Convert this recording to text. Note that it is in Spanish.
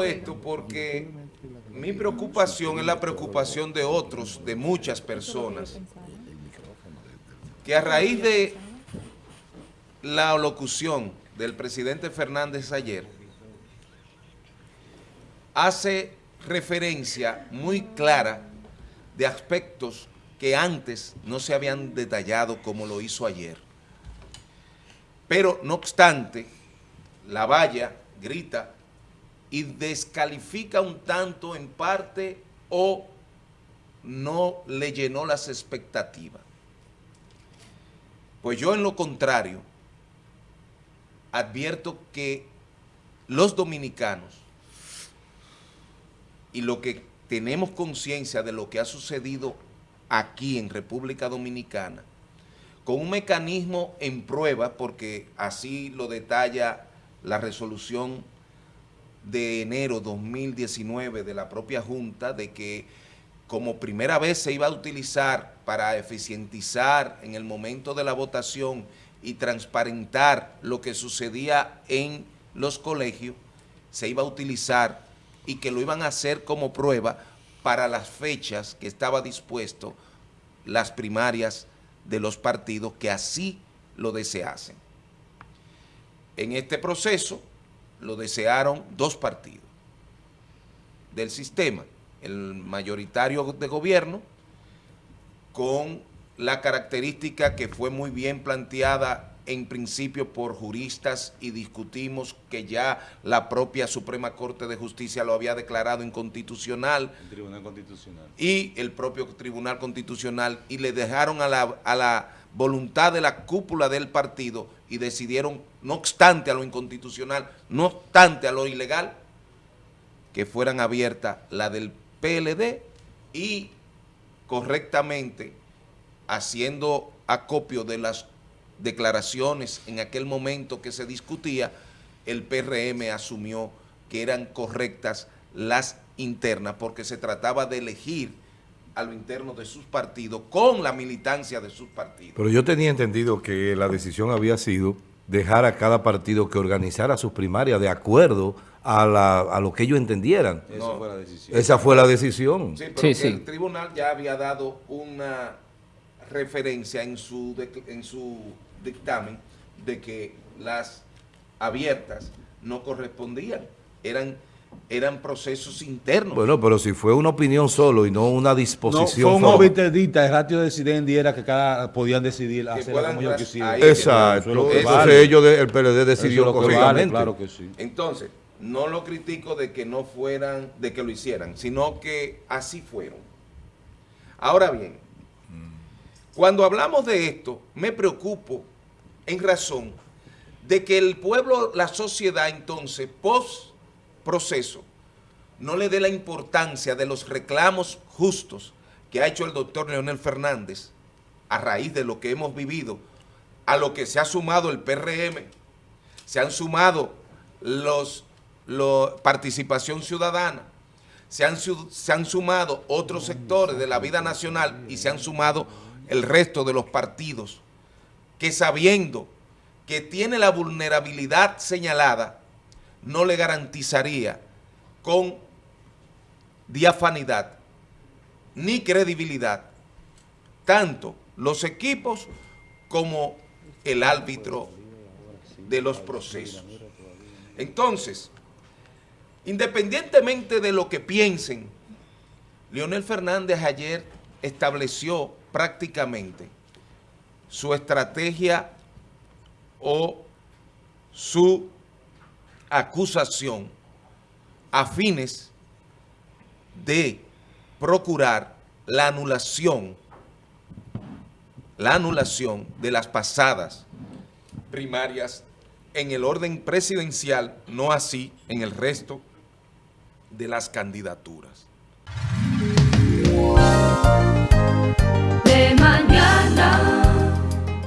esto porque mi preocupación es la preocupación de otros, de muchas personas, que a raíz de la locución del presidente Fernández ayer, hace referencia muy clara de aspectos que antes no se habían detallado como lo hizo ayer. Pero, no obstante, la valla grita y descalifica un tanto en parte o no le llenó las expectativas. Pues yo en lo contrario, advierto que los dominicanos y lo que tenemos conciencia de lo que ha sucedido aquí en República Dominicana, con un mecanismo en prueba, porque así lo detalla la resolución de enero 2019 de la propia Junta, de que como primera vez se iba a utilizar para eficientizar en el momento de la votación y transparentar lo que sucedía en los colegios, se iba a utilizar y que lo iban a hacer como prueba para las fechas que estaba dispuesto las primarias de los partidos que así lo deseasen. En este proceso lo desearon dos partidos del sistema, el mayoritario de gobierno, con la característica que fue muy bien planteada en principio por juristas y discutimos que ya la propia Suprema Corte de Justicia lo había declarado inconstitucional. El Tribunal Constitucional. Y el propio Tribunal Constitucional y le dejaron a la, a la voluntad de la cúpula del partido y decidieron, no obstante a lo inconstitucional, no obstante a lo ilegal, que fueran abiertas la del PLD y correctamente haciendo acopio de las declaraciones en aquel momento que se discutía, el PRM asumió que eran correctas las internas porque se trataba de elegir a lo interno de sus partidos con la militancia de sus partidos. Pero yo tenía entendido que la decisión había sido dejar a cada partido que organizara sus primarias de acuerdo a, la, a lo que ellos entendieran. Esa fue la decisión. Esa fue la decisión. Sí, pero el tribunal ya había dado una referencia en su, en su dictamen de que las abiertas no correspondían, eran eran procesos internos. Bueno, pero si fue una opinión solo y no una disposición. No, fue un obiterdita, el ratio decidente era que cada podían decidir hacerlo como ellos quisieran. Exacto, entonces ellos, el PLD decidió correctamente. claro que sí. Entonces, no lo critico de que no fueran, de que lo hicieran, sino que así fueron. Ahora bien, cuando hablamos de esto, me preocupo en razón de que el pueblo, la sociedad entonces, post proceso, no le dé la importancia de los reclamos justos que ha hecho el doctor Leonel Fernández a raíz de lo que hemos vivido, a lo que se ha sumado el PRM, se han sumado los, participación ciudadana, se han, se han sumado otros sectores de la vida nacional y se han sumado el resto de los partidos que sabiendo que tiene la vulnerabilidad señalada, no le garantizaría con diafanidad ni credibilidad tanto los equipos como el árbitro de los procesos. Entonces, independientemente de lo que piensen, Leonel Fernández ayer estableció prácticamente su estrategia o su acusación a fines de procurar la anulación, la anulación de las pasadas primarias en el orden presidencial, no así en el resto de las candidaturas.